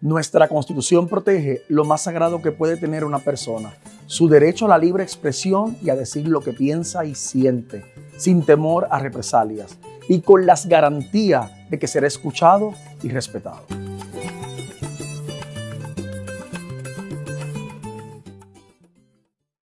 Nuestra Constitución protege lo más sagrado que puede tener una persona, su derecho a la libre expresión y a decir lo que piensa y siente, sin temor a represalias y con las garantías de que será escuchado y respetado.